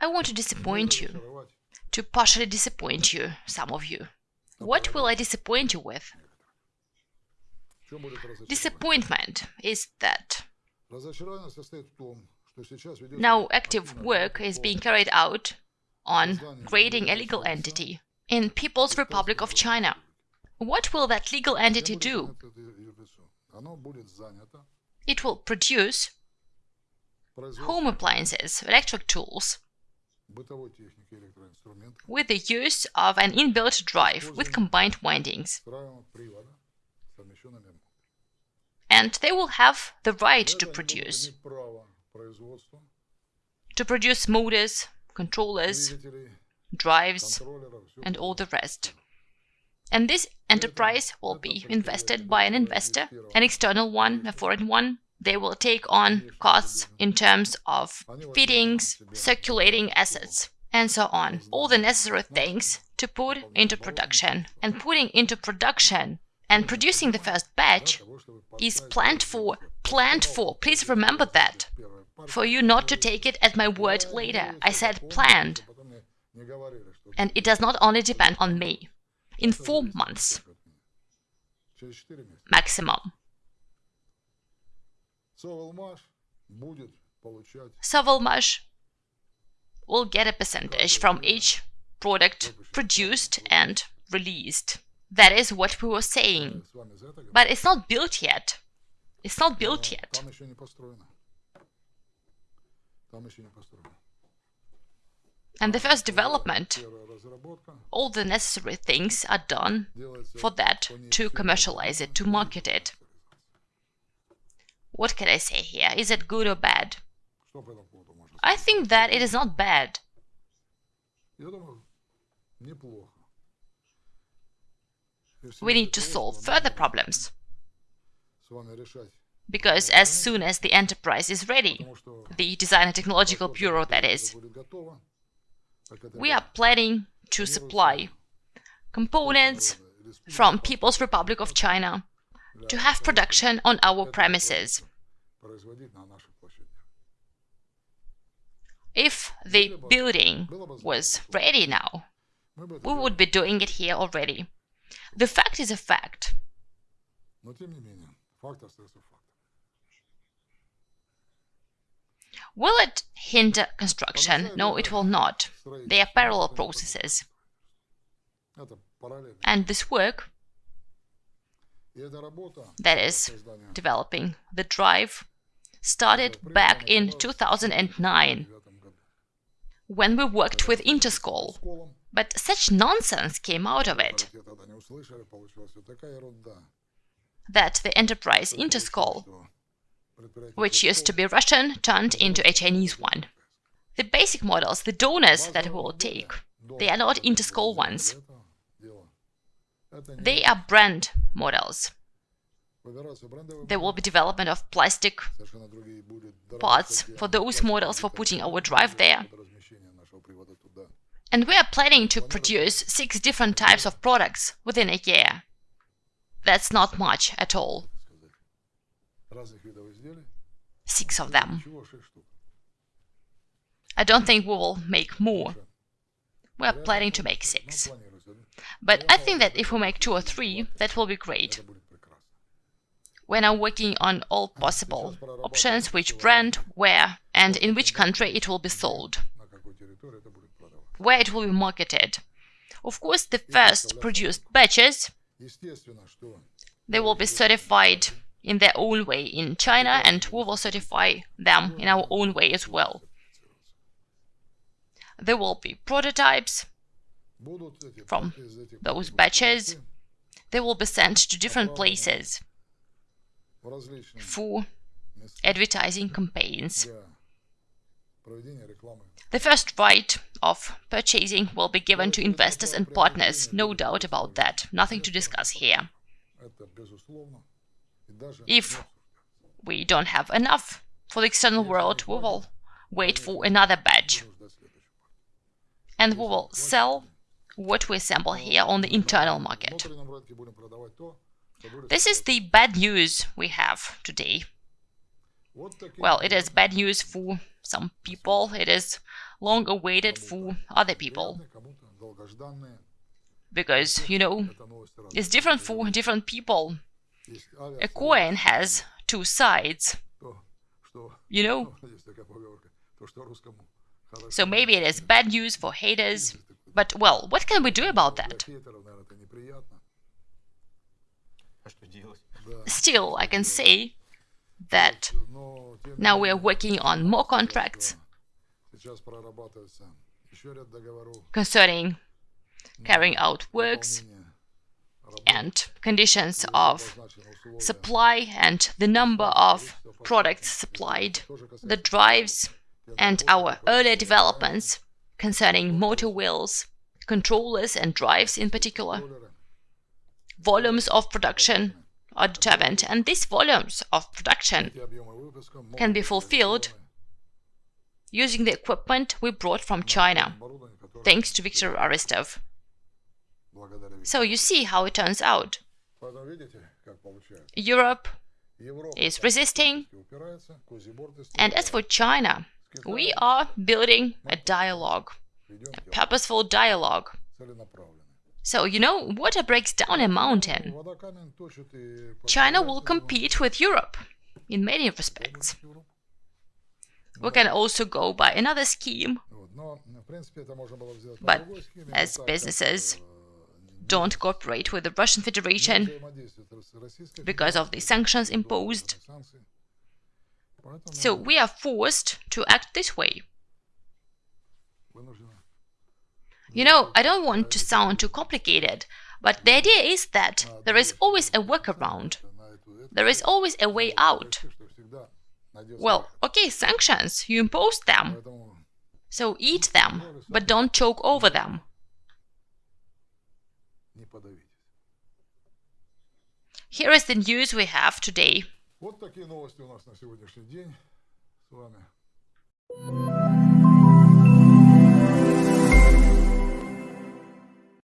I want to disappoint you, to partially disappoint you, some of you. What will I disappoint you with? Disappointment is that now active work is being carried out on creating a legal entity in People's Republic of China. What will that legal entity do? It will produce home appliances, electric tools, with the use of an inbuilt drive with combined windings. And they will have the right to produce. To produce motors, controllers, drives, and all the rest. And this enterprise will be invested by an investor, an external one, a foreign one. They will take on costs in terms of fittings, circulating assets, and so on. All the necessary things to put into production. And putting into production and producing the first batch is planned for, planned for, please remember that, for you not to take it at my word later. I said planned. And it does not only depend on me. In four months, maximum. Sovelmash will get a percentage from each product produced and released. That is what we were saying. But it's not built yet. It's not built yet. And the first development, all the necessary things are done for that to commercialize it, to market it. What can I say here? Is it good or bad? I think that it is not bad. We need to solve further problems. Because as soon as the enterprise is ready, the Design and Technological Bureau that is, we are planning to supply components from People's Republic of China to have production on our premises. If the building was ready now, we would be doing it here already. The fact is a fact. Will it hinder construction? No, it will not. They are parallel processes. And this work, that is, developing the drive, started back in 2009, when we worked with Interskol. But such nonsense came out of it that the enterprise Interskol which used to be Russian, turned into a Chinese one. The basic models, the donors that we will take, they are not Interskol ones. They are brand models. There will be development of plastic parts for those models for putting our drive there. And we are planning to produce six different types of products within a year. That's not much at all six of them. I don't think we will make more. We are planning to make six. But I think that if we make two or three, that will be great. We're now working on all possible options, which brand, where, and in which country it will be sold, where it will be marketed. Of course, the first produced batches, they will be certified in their own way in China and we will certify them in our own way as well. There will be prototypes from those batches. They will be sent to different places for advertising campaigns. The first right of purchasing will be given to investors and partners, no doubt about that, nothing to discuss here. If we don't have enough for the external world, we will wait for another batch. And we will sell what we assemble here on the internal market. This is the bad news we have today. Well, it is bad news for some people. It is long awaited for other people. because you know it's different for different people. A coin has two sides. You know? so maybe it is bad news for haters but well what can we do about that? Still i can say that now we are working on more contracts concerning carrying out works and conditions of supply and the number of products supplied, the drives and our earlier developments concerning motor wheels, controllers and drives in particular. Volumes of production are determined and these volumes of production can be fulfilled using the equipment we brought from China, thanks to Viktor Aristov. So you see how it turns out. Europe is resisting, and as for China, we are building a dialogue, a purposeful dialogue. So, you know, water breaks down a mountain. China will compete with Europe in many respects. We can also go by another scheme, but as businesses don't cooperate with the Russian Federation because of the sanctions imposed. So we are forced to act this way. You know, I don't want to sound too complicated, but the idea is that there is always a workaround. There is always a way out. Well, okay, sanctions, you impose them. So eat them, but don't choke over them. Here is the news we have today. Вот такие новости у нас на сегодняшний день. С вами.